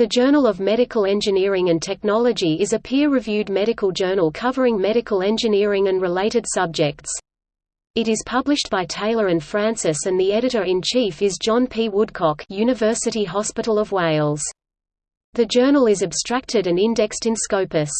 The Journal of Medical Engineering and Technology is a peer-reviewed medical journal covering medical engineering and related subjects. It is published by Taylor and Francis and the editor-in-chief is John P. Woodcock University Hospital of Wales. The journal is abstracted and indexed in Scopus.